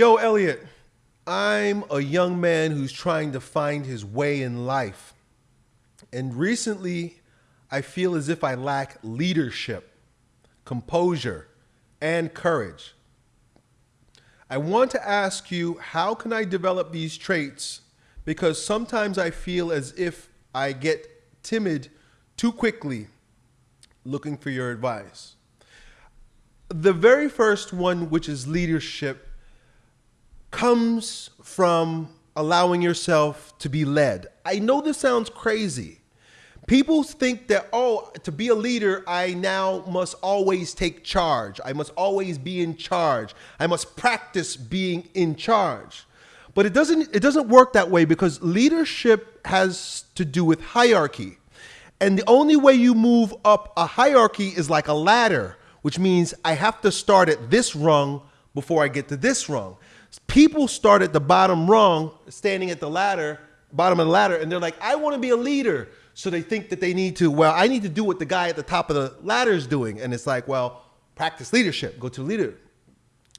Yo, Elliot, I'm a young man who's trying to find his way in life. And recently, I feel as if I lack leadership, composure, and courage. I want to ask you, how can I develop these traits? Because sometimes I feel as if I get timid too quickly looking for your advice. The very first one, which is leadership, comes from allowing yourself to be led. I know this sounds crazy. People think that, oh, to be a leader, I now must always take charge. I must always be in charge. I must practice being in charge. But it doesn't, it doesn't work that way because leadership has to do with hierarchy. And the only way you move up a hierarchy is like a ladder, which means I have to start at this rung before I get to this rung. People start at the bottom rung, standing at the ladder, bottom of the ladder, and they're like, I want to be a leader. So they think that they need to, well, I need to do what the guy at the top of the ladder is doing. And it's like, well, practice leadership, go to leader.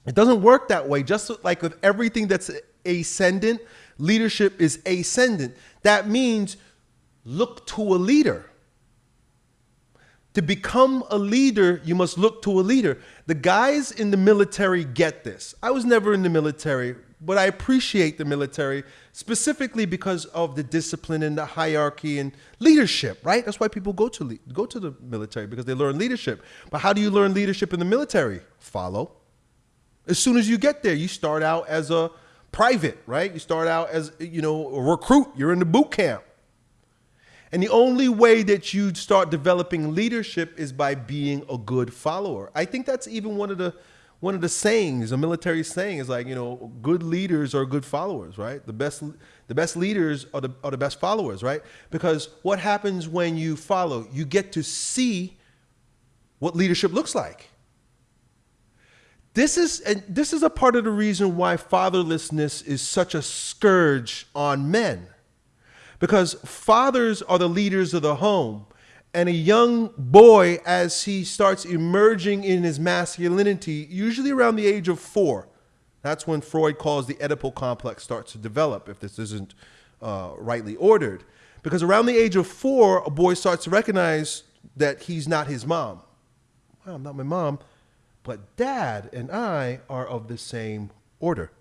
It doesn't work that way. Just like with everything that's ascendant, leadership is ascendant. That means look to a leader. To become a leader, you must look to a leader. The guys in the military get this. I was never in the military, but I appreciate the military specifically because of the discipline and the hierarchy and leadership, right? That's why people go to go to the military because they learn leadership. But how do you learn leadership in the military? Follow. As soon as you get there, you start out as a private, right? You start out as, you know, a recruit. You're in the boot camp. And the only way that you start developing leadership is by being a good follower. I think that's even one of the one of the sayings, a military saying is like, you know, good leaders are good followers, right? The best the best leaders are the are the best followers, right? Because what happens when you follow? You get to see what leadership looks like. This is and this is a part of the reason why fatherlessness is such a scourge on men because fathers are the leaders of the home. And a young boy, as he starts emerging in his masculinity, usually around the age of four, that's when Freud calls the Oedipal complex starts to develop, if this isn't uh, rightly ordered. Because around the age of four, a boy starts to recognize that he's not his mom. Well, I'm not my mom, but dad and I are of the same order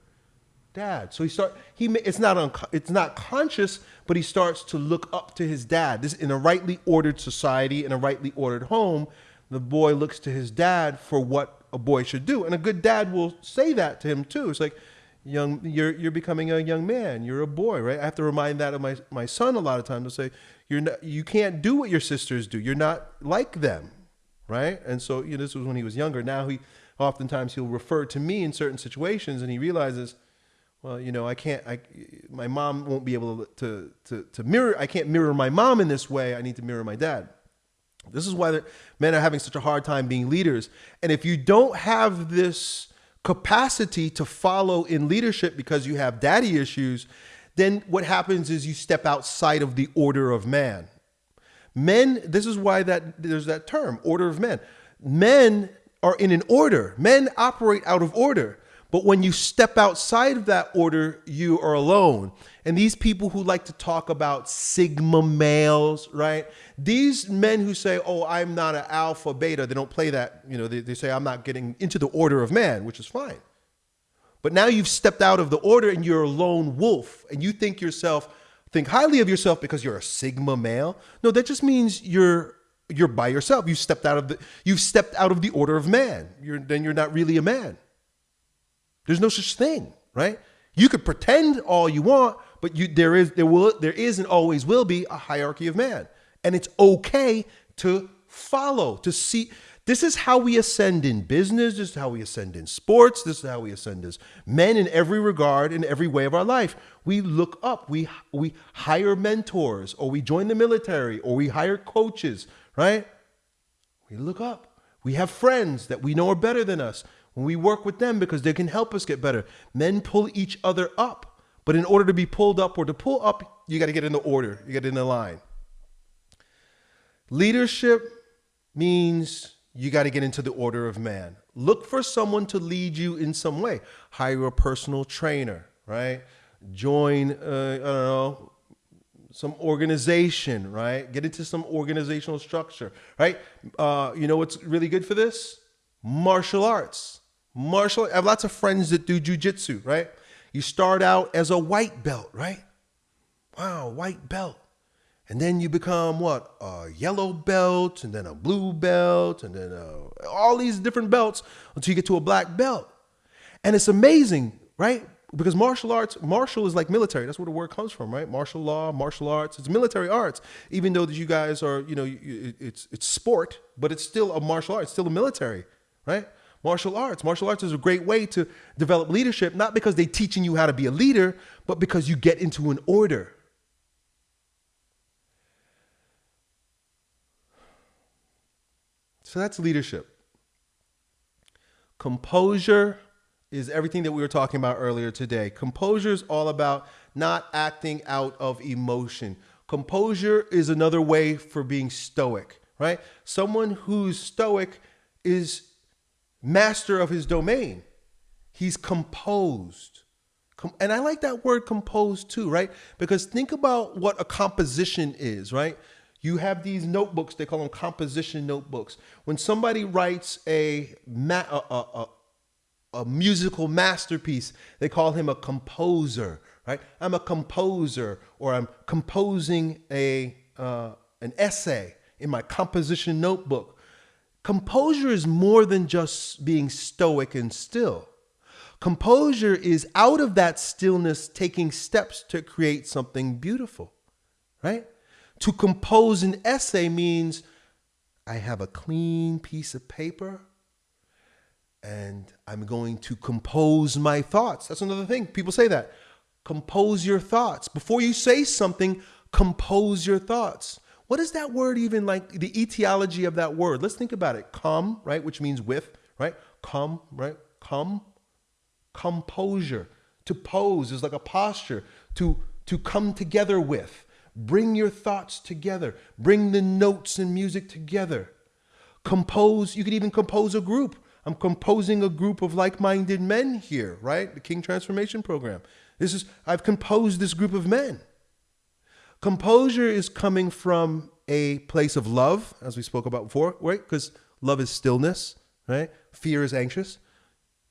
dad. So he start he it's not un, it's not conscious, but he starts to look up to his dad. This in a rightly ordered society, in a rightly ordered home, the boy looks to his dad for what a boy should do, and a good dad will say that to him too. It's like, young, you're you're becoming a young man. You're a boy, right? I have to remind that of my my son a lot of times to say, you're not you can't do what your sisters do. You're not like them, right? And so you know this was when he was younger. Now he oftentimes he'll refer to me in certain situations, and he realizes well, you know, I can't, I, my mom won't be able to, to, to mirror, I can't mirror my mom in this way. I need to mirror my dad. This is why men are having such a hard time being leaders. And if you don't have this capacity to follow in leadership because you have daddy issues, then what happens is you step outside of the order of man. Men, this is why that there's that term, order of men. Men are in an order. Men operate out of order. But when you step outside of that order, you are alone. And these people who like to talk about sigma males, right? These men who say, oh, I'm not an alpha, beta, they don't play that, you know, they, they say, I'm not getting into the order of man, which is fine. But now you've stepped out of the order and you're a lone wolf and you think yourself, think highly of yourself because you're a sigma male. No, that just means you're you're by yourself. You stepped out of the you've stepped out of the order of man. You're then you're not really a man. There's no such thing, right? You could pretend all you want, but you there is there will there is and always will be a hierarchy of man. And it's okay to follow, to see this is how we ascend in business, this is how we ascend in sports, this is how we ascend as men in every regard, in every way of our life. We look up, we we hire mentors, or we join the military, or we hire coaches, right? We look up. We have friends that we know are better than us. When we work with them because they can help us get better. Men pull each other up. But in order to be pulled up or to pull up, you got to get in the order. You get in the line. Leadership means you got to get into the order of man. Look for someone to lead you in some way. Hire a personal trainer, right? Join, uh, I don't know, some organization, right? Get into some organizational structure, right? Uh, you know what's really good for this? Martial arts. Martial. I have lots of friends that do jujitsu, right? You start out as a white belt, right? Wow, white belt. And then you become what? A yellow belt, and then a blue belt, and then uh, all these different belts until you get to a black belt. And it's amazing, right? Because martial arts, martial is like military. That's where the word comes from, right? Martial law, martial arts. It's military arts. Even though that you guys are, you know, it's it's sport, but it's still a martial art. It's still a military, right? Martial arts. Martial arts is a great way to develop leadership, not because they're teaching you how to be a leader, but because you get into an order. So that's leadership. Composure is everything that we were talking about earlier today. Composure is all about not acting out of emotion. Composure is another way for being stoic, right? Someone who's stoic is master of his domain. He's composed. And I like that word composed too, right? Because think about what a composition is, right? You have these notebooks, they call them composition notebooks. When somebody writes a, a, a, a musical masterpiece, they call him a composer, right? I'm a composer, or I'm composing a, uh, an essay in my composition notebook. Composure is more than just being stoic and still. Composure is out of that stillness taking steps to create something beautiful, right? To compose an essay means I have a clean piece of paper and I'm going to compose my thoughts. That's another thing. People say that. Compose your thoughts. Before you say something, compose your thoughts. What is that word even like? The etiology of that word. Let's think about it. Come, right, which means with, right? Come, right? Come. Composure. To pose is like a posture. To to come together with. Bring your thoughts together. Bring the notes and music together. Compose, you could even compose a group. I'm composing a group of like-minded men here, right? The King Transformation Program. This is I've composed this group of men. Composure is coming from a place of love, as we spoke about before, right? Because love is stillness, right? Fear is anxious.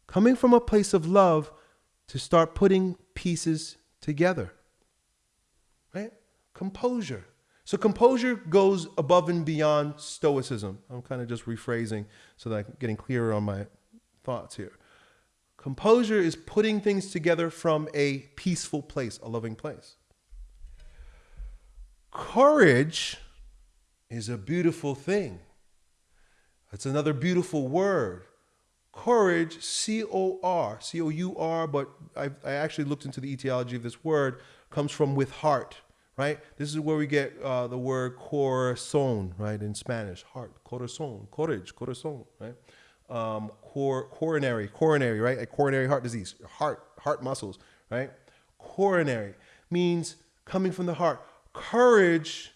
Coming from a place of love to start putting pieces together, right? composure. So composure goes above and beyond stoicism. I'm kind of just rephrasing so that I'm getting clearer on my thoughts here. Composure is putting things together from a peaceful place, a loving place. Courage is a beautiful thing. It's another beautiful word. Courage, C O R, C O U R, but I, I actually looked into the etiology of this word, comes from with heart right? This is where we get uh, the word corazon, right, in Spanish, heart, corazon, courage, corazon, right? Um, cor- coronary, coronary, right? A coronary heart disease, heart, heart muscles, right? Coronary means coming from the heart. Courage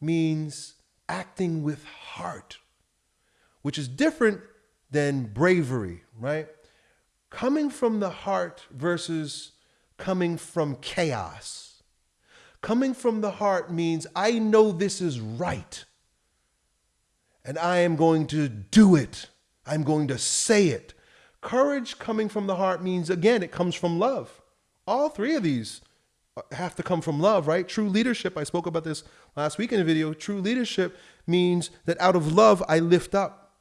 means acting with heart, which is different than bravery, right? Coming from the heart versus coming from chaos Coming from the heart means I know this is right. And I am going to do it. I'm going to say it. Courage coming from the heart means, again, it comes from love. All three of these have to come from love, right? True leadership, I spoke about this last week in a video. True leadership means that out of love, I lift up.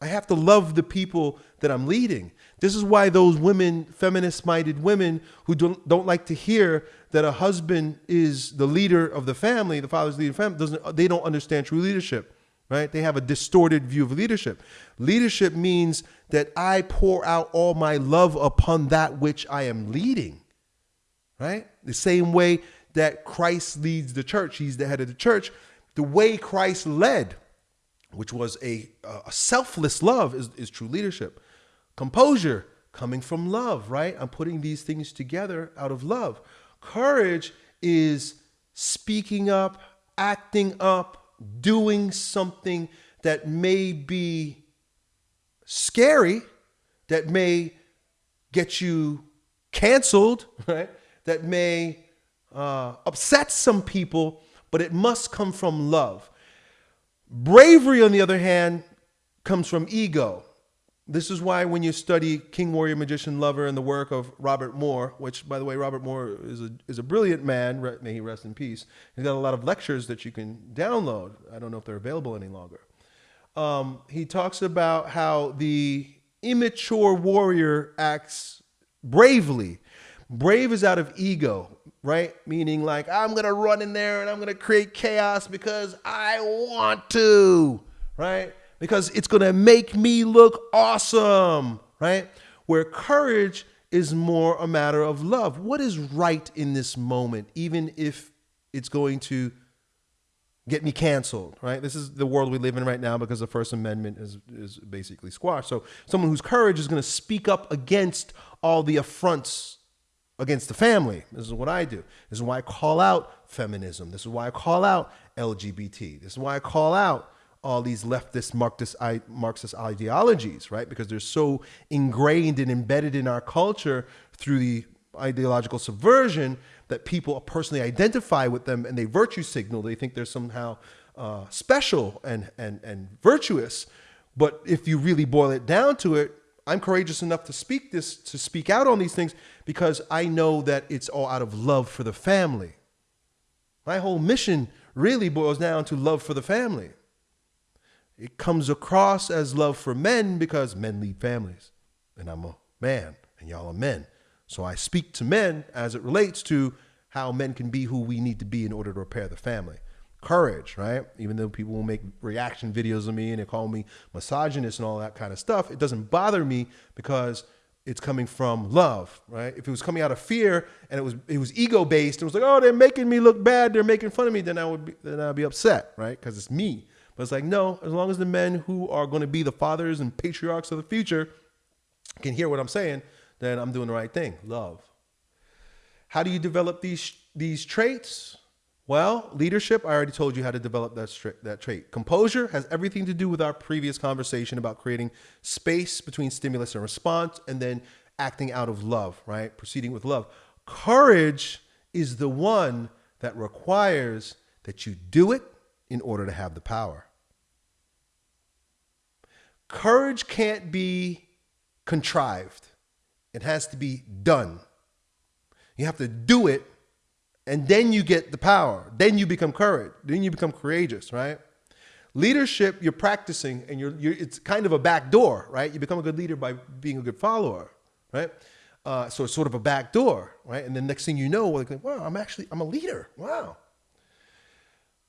I have to love the people that I'm leading. This is why those women, feminist minded women who don't, don't like to hear that a husband is the leader of the family, the father's leader of the family, doesn't, they don't understand true leadership, right? They have a distorted view of leadership. Leadership means that I pour out all my love upon that which I am leading, right? The same way that Christ leads the church, he's the head of the church. The way Christ led, which was a, a selfless love, is, is true leadership. Composure, coming from love, right? I'm putting these things together out of love. Courage is speaking up, acting up, doing something that may be scary, that may get you canceled, right? That may uh, upset some people, but it must come from love. Bravery, on the other hand, comes from ego. This is why when you study King, Warrior, Magician, Lover and the work of Robert Moore, which, by the way, Robert Moore is a, is a brilliant man, may he rest in peace. He's got a lot of lectures that you can download. I don't know if they're available any longer. Um, he talks about how the immature warrior acts bravely. Brave is out of ego, right? Meaning, like, I'm going to run in there and I'm going to create chaos because I want to, right? because it's going to make me look awesome, right? Where courage is more a matter of love. What is right in this moment, even if it's going to get me canceled, right? This is the world we live in right now because the First Amendment is, is basically squashed. So someone whose courage is going to speak up against all the affronts against the family. This is what I do. This is why I call out feminism. This is why I call out LGBT. This is why I call out all these leftist Marxist, ideologies, right? Because they're so ingrained and embedded in our culture through the ideological subversion that people personally identify with them and they virtue signal. They think they're somehow uh, special and, and, and virtuous. But if you really boil it down to it, I'm courageous enough to speak this, to speak out on these things because I know that it's all out of love for the family. My whole mission really boils down to love for the family. It comes across as love for men because men lead families. And I'm a man, and y'all are men. So I speak to men as it relates to how men can be who we need to be in order to repair the family. Courage, right? Even though people will make reaction videos of me and they call me misogynist and all that kind of stuff, it doesn't bother me because it's coming from love, right? If it was coming out of fear and it was it was ego based, it was like, oh, they're making me look bad, they're making fun of me, then I would be then I'd be upset, right? Because it's me. But it's like, no, as long as the men who are going to be the fathers and patriarchs of the future can hear what I'm saying, then I'm doing the right thing. Love. How do you develop these these traits? Well, leadership, I already told you how to develop that, that trait. Composure has everything to do with our previous conversation about creating space between stimulus and response and then acting out of love, right? Proceeding with love. Courage is the one that requires that you do it in order to have the power. Courage can't be contrived. It has to be done. You have to do it, and then you get the power. Then you become courage. Then you become courageous, right? Leadership, you're practicing, and you're, you're it's kind of a back door, right? You become a good leader by being a good follower, right? Uh, so it's sort of a back door, right? And then next thing you know, like, wow, I'm actually I'm a leader. Wow,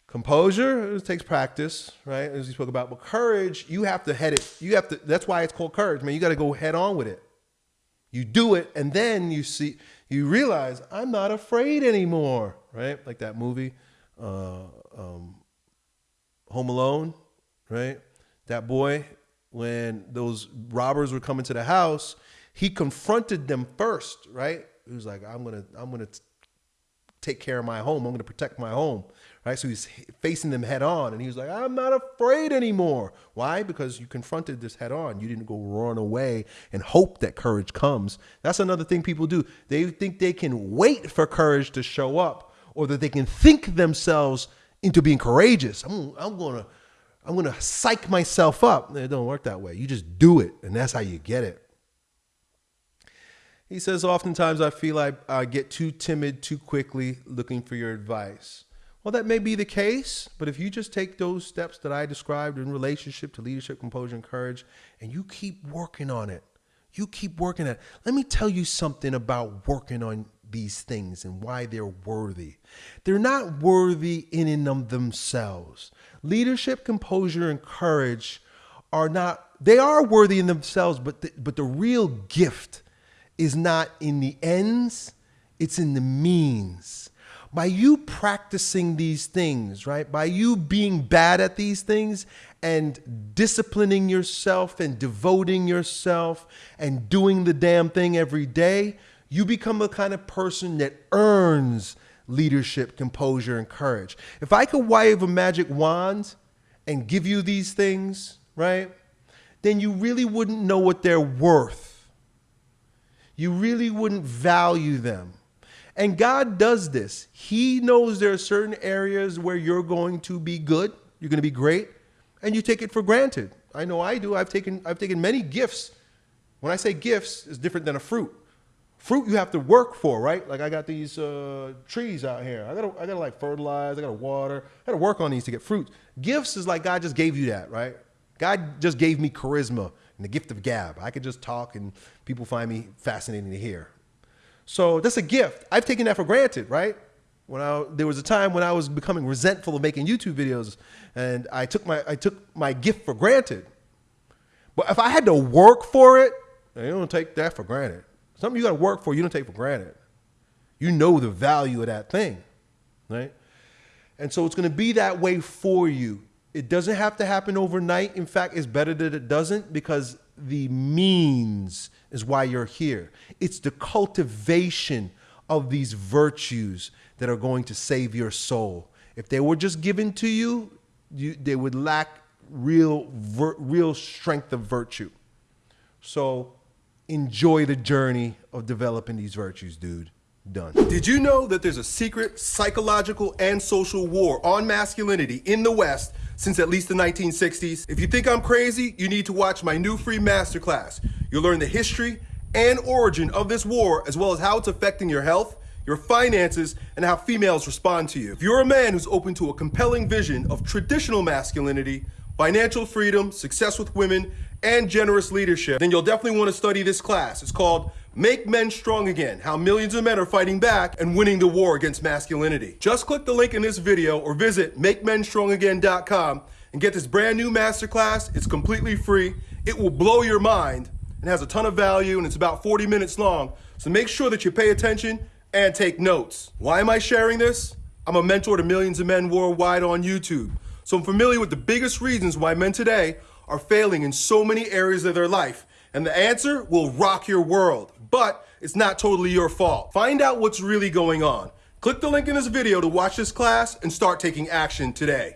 Composure takes practice, right? As we spoke about. But courage, you have to head it. You have to. That's why it's called courage, man. You got to go head on with it. You do it, and then you see, you realize I'm not afraid anymore, right? Like that movie, uh, um, Home Alone, right? That boy, when those robbers were coming to the house, he confronted them first, right? He was like, "I'm gonna, I'm gonna take care of my home. I'm gonna protect my home." right? So he's facing them head on, and he was like, "I'm not afraid anymore." Why? Because you confronted this head on. You didn't go run away and hope that courage comes. That's another thing people do. They think they can wait for courage to show up, or that they can think themselves into being courageous. I'm, I'm gonna, I'm gonna psych myself up. It don't work that way. You just do it, and that's how you get it. He says, oftentimes I feel like I get too timid too quickly looking for your advice. Well, that may be the case, but if you just take those steps that I described in relationship to leadership, composure, and courage, and you keep working on it, you keep working at it. Let me tell you something about working on these things and why they're worthy. They're not worthy in and of themselves. Leadership, composure, and courage are not, they are worthy in themselves, but the, but the real gift is not in the ends, it's in the means by you practicing these things, right? By you being bad at these things and disciplining yourself and devoting yourself and doing the damn thing every day, you become the kind of person that earns leadership, composure, and courage. If I could wave a magic wand and give you these things, right? then you really wouldn't know what they're worth. You really wouldn't value them. And God does this. He knows there are certain areas where you're going to be good, you're going to be great, and you take it for granted. I know I do. I've taken I've taken many gifts. When I say gifts, it's different than a fruit. Fruit you have to work for, right? Like I got these uh, trees out here. I gotta I gotta like fertilize. I gotta water. I gotta work on these to get fruit. Gifts is like God just gave you that, right? God just gave me charisma and the gift of gab. I could just talk and people find me fascinating to hear. So that's a gift. I've taken that for granted, right? When I, there was a time when I was becoming resentful of making YouTube videos, and I took my I took my gift for granted. But if I had to work for it, you don't take that for granted. Something you got to work for, you don't take for granted. You know the value of that thing, right? And so it's going to be that way for you. It doesn't have to happen overnight. In fact, it's better that it doesn't because the means is why you're here. It's the cultivation of these virtues that are going to save your soul. If they were just given to you, you they would lack real, real strength of virtue. So enjoy the journey of developing these virtues, dude. Done. Did you know that there's a secret psychological and social war on masculinity in the West since at least the 1960s? If you think I'm crazy, you need to watch my new free masterclass. You'll learn the history and origin of this war, as well as how it's affecting your health, your finances, and how females respond to you. If you're a man who's open to a compelling vision of traditional masculinity, financial freedom, success with women, and generous leadership, then you'll definitely want to study this class. It's called Make Men Strong Again, How Millions of Men Are Fighting Back and Winning the War Against Masculinity. Just click the link in this video or visit MakeMenStrongAgain.com and get this brand new masterclass. It's completely free. It will blow your mind and has a ton of value and it's about 40 minutes long. So make sure that you pay attention and take notes. Why am I sharing this? I'm a mentor to millions of men worldwide on YouTube. So I'm familiar with the biggest reasons why men today are failing in so many areas of their life. And the answer will rock your world but it's not totally your fault. Find out what's really going on. Click the link in this video to watch this class and start taking action today.